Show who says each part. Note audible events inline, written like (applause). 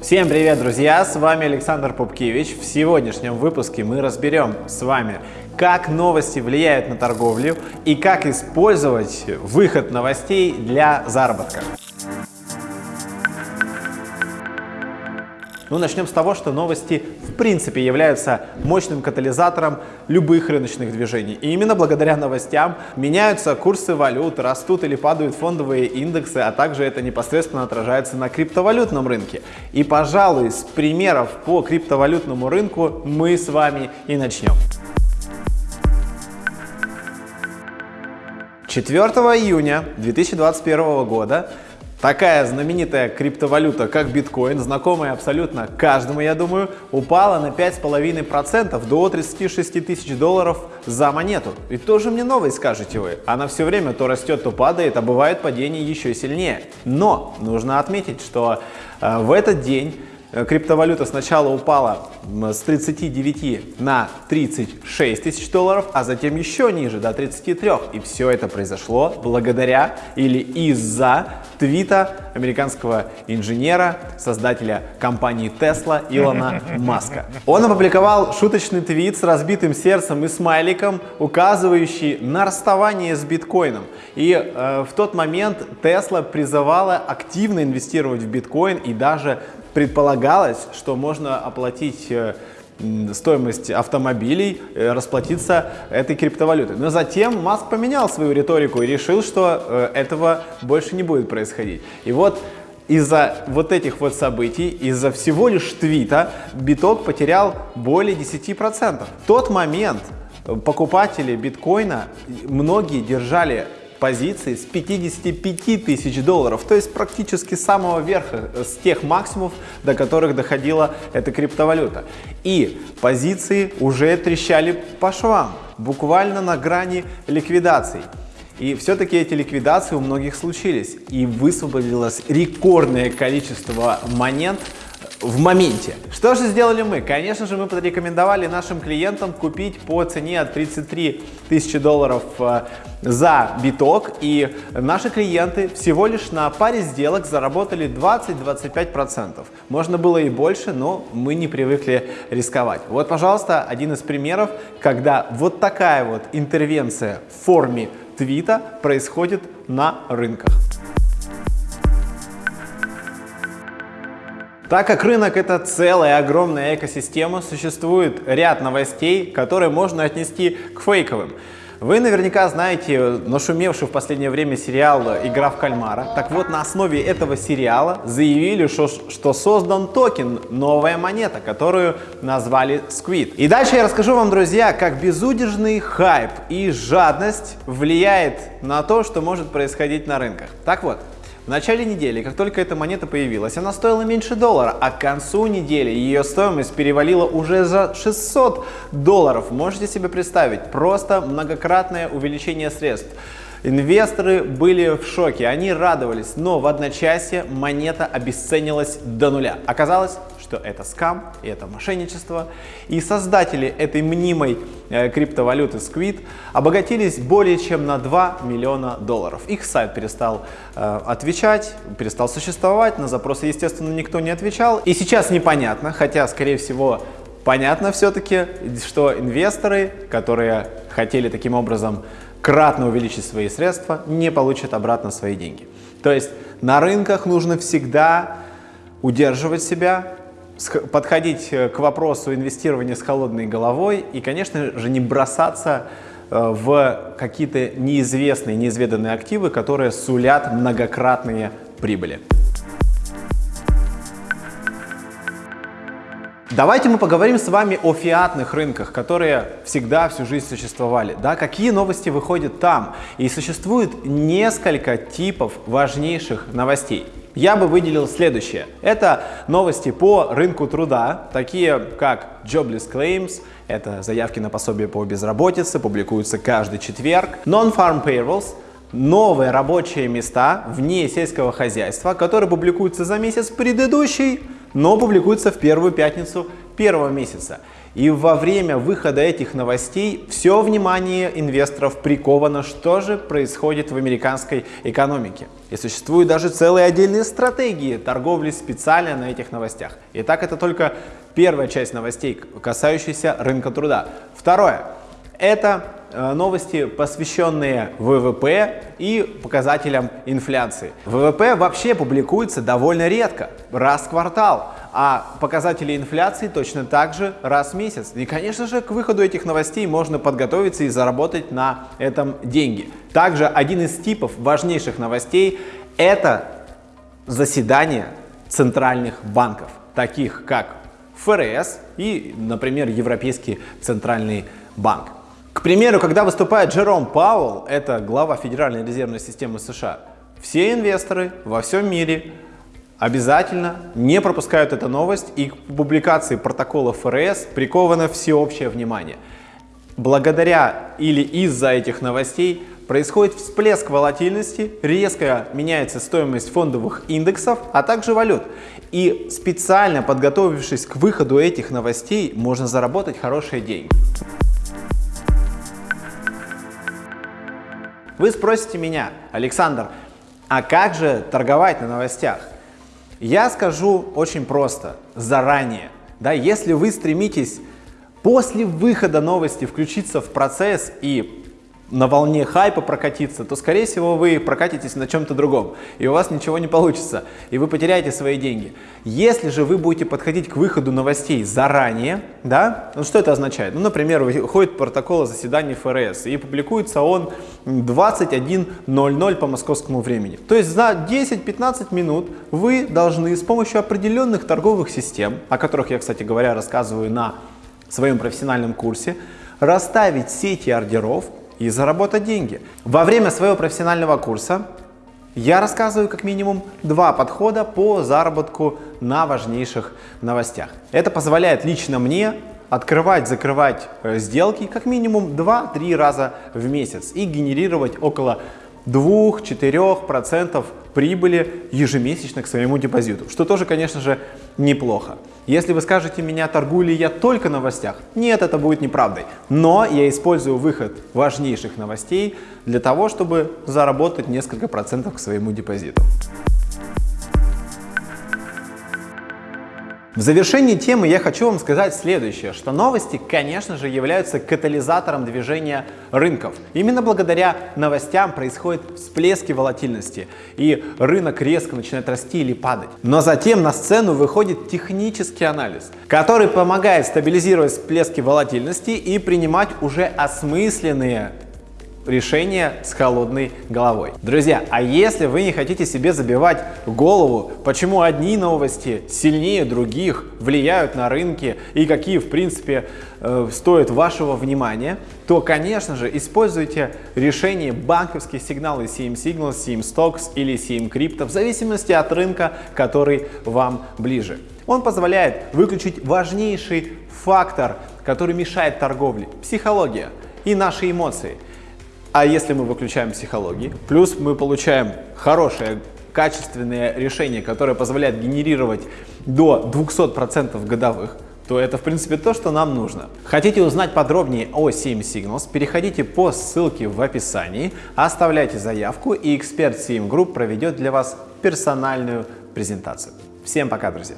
Speaker 1: Всем привет, друзья! С вами Александр Попкевич. В сегодняшнем выпуске мы разберем с вами, как новости влияют на торговлю и как использовать выход новостей для заработка. Ну, начнем с того, что новости в принципе являются мощным катализатором любых рыночных движений. И именно благодаря новостям меняются курсы валют, растут или падают фондовые индексы, а также это непосредственно отражается на криптовалютном рынке. И, пожалуй, с примеров по криптовалютному рынку мы с вами и начнем. 4 июня 2021 года Такая знаменитая криптовалюта, как биткоин, знакомая абсолютно каждому, я думаю, упала на 5,5% до 36 тысяч долларов за монету. И тоже мне новость, скажете вы. Она все время то растет, то падает, а бывает падение еще сильнее. Но нужно отметить, что э, в этот день криптовалюта сначала упала с 39 на 36 тысяч долларов, а затем еще ниже, до 33. И все это произошло благодаря или из-за твита американского инженера, создателя компании Tesla Илона (laughs) Маска. Он опубликовал шуточный твит с разбитым сердцем и смайликом, указывающий на расставание с биткоином. И э, в тот момент Tesla призывала активно инвестировать в биткоин и даже предполагалось, что можно оплатить э, стоимость автомобилей, э, расплатиться этой криптовалютой. Но затем Маск поменял свою риторику и решил, что э, этого больше не будет происходить. И вот из-за вот этих вот событий, из-за всего лишь твита, биток потерял более 10%. В тот момент покупатели биткоина, многие держали позиции с 55 тысяч долларов, то есть практически с самого верха, э, с тех максимумов, до которых доходила эта криптовалюта. И позиции уже трещали по швам, буквально на грани ликвидаций. И все-таки эти ликвидации у многих случились, и высвободилось рекордное количество монет в моменте. Что же сделали мы? Конечно же, мы порекомендовали нашим клиентам купить по цене от 33 тысячи долларов э, за биток. И наши клиенты всего лишь на паре сделок заработали 20-25%. Можно было и больше, но мы не привыкли рисковать. Вот, пожалуйста, один из примеров, когда вот такая вот интервенция в форме твита происходит на рынках. Так как рынок это целая огромная экосистема, существует ряд новостей, которые можно отнести к фейковым. Вы наверняка знаете нашумевший в последнее время сериал «Игра в кальмара». Так вот, на основе этого сериала заявили, что, что создан токен, новая монета, которую назвали Squid. И дальше я расскажу вам, друзья, как безудержный хайп и жадность влияет на то, что может происходить на рынках. Так вот, в начале недели, как только эта монета появилась, она стоила меньше доллара, а к концу недели ее стоимость перевалила уже за 600 долларов. Можете себе представить, просто многократное увеличение средств. Инвесторы были в шоке, они радовались, но в одночасье монета обесценилась до нуля. Оказалось, что это скам и это мошенничество. И создатели этой мнимой э, криптовалюты Squid обогатились более чем на 2 миллиона долларов. Их сайт перестал э, отвечать, перестал существовать, на запросы, естественно, никто не отвечал. И сейчас непонятно, хотя, скорее всего, понятно все-таки, что инвесторы, которые хотели таким образом кратно увеличить свои средства, не получат обратно свои деньги. То есть на рынках нужно всегда удерживать себя, подходить э, к вопросу инвестирования с холодной головой и, конечно же, не бросаться э, в какие-то неизвестные, неизведанные активы, которые сулят многократные прибыли. Давайте мы поговорим с вами о фиатных рынках, которые всегда всю жизнь существовали. Да, какие новости выходят там? И существует несколько типов важнейших новостей я бы выделил следующее. Это новости по рынку труда, такие как Jobless Claims, это заявки на пособие по безработице, публикуются каждый четверг. Non-Farm Payrolls, новые рабочие места вне сельского хозяйства, которые публикуются за месяц предыдущий, но публикуются в первую пятницу первого месяца. И во время выхода этих новостей все внимание инвесторов приковано, что же происходит в американской экономике. И существуют даже целые отдельные стратегии торговли специально на этих новостях. Итак, это только первая часть новостей, касающаяся рынка труда. Второе. Это э, новости, посвященные ВВП и показателям инфляции. ВВП вообще публикуется довольно редко, раз в квартал а показатели инфляции точно так же раз в месяц. И, конечно же, к выходу этих новостей можно подготовиться и заработать на этом деньги. Также один из типов важнейших новостей – это заседание центральных банков, таких как ФРС и, например, Европейский центральный банк. К примеру, когда выступает Джером Пауэлл, это глава Федеральной резервной системы США, все инвесторы во всем мире обязательно не пропускают эту новость и к публикации протокола ФРС приковано всеобщее внимание. Благодаря или из-за этих новостей происходит всплеск волатильности, резко меняется стоимость фондовых индексов, а также валют. И специально подготовившись к выходу этих новостей, можно заработать хорошие деньги. Вы спросите меня, Александр, а как же торговать на новостях? Я скажу очень просто, заранее. Да, если вы стремитесь после выхода новости включиться в процесс и на волне хайпа прокатиться, то, скорее всего, вы прокатитесь на чем-то другом, и у вас ничего не получится, и вы потеряете свои деньги. Если же вы будете подходить к выходу новостей заранее, да, ну что это означает? Ну, например, выходит протокол о заседании ФРС, и публикуется он 21.00 по московскому времени. То есть за 10-15 минут вы должны с помощью определенных торговых систем, о которых я, кстати говоря, рассказываю на своем профессиональном курсе, расставить сети ордеров и заработать деньги. Во время своего профессионального курса я рассказываю как минимум два подхода по заработку на важнейших новостях. Это позволяет лично мне открывать, закрывать э, сделки как минимум 2-3 раза в месяц и генерировать около 2-4% прибыли ежемесячно к своему депозиту, что тоже, конечно же, неплохо. Если вы скажете меня, торгую ли я только новостях, нет, это будет неправдой. Но я использую выход важнейших новостей для того, чтобы заработать несколько процентов к своему депозиту. В завершении темы я хочу вам сказать следующее, что новости, конечно же, являются катализатором движения рынков. Именно благодаря новостям происходят всплески волатильности, и рынок резко начинает расти или падать. Но затем на сцену выходит технический анализ, который помогает стабилизировать всплески волатильности и принимать уже осмысленные решение с холодной головой. Друзья, а если вы не хотите себе забивать голову, почему одни новости сильнее других влияют на рынки и какие в принципе э, стоят вашего внимания, то, конечно же, используйте решение банковские сигналы CM Signals, CM Stocks или CM Crypto в зависимости от рынка, который вам ближе. Он позволяет выключить важнейший фактор, который мешает торговле – психология и наши эмоции – а если мы выключаем психологии, плюс мы получаем хорошее, качественное решение, которое позволяет генерировать до 200% годовых, то это, в принципе, то, что нам нужно. Хотите узнать подробнее о CM Signals, переходите по ссылке в описании, оставляйте заявку, и эксперт CM Group проведет для вас персональную презентацию. Всем пока, друзья!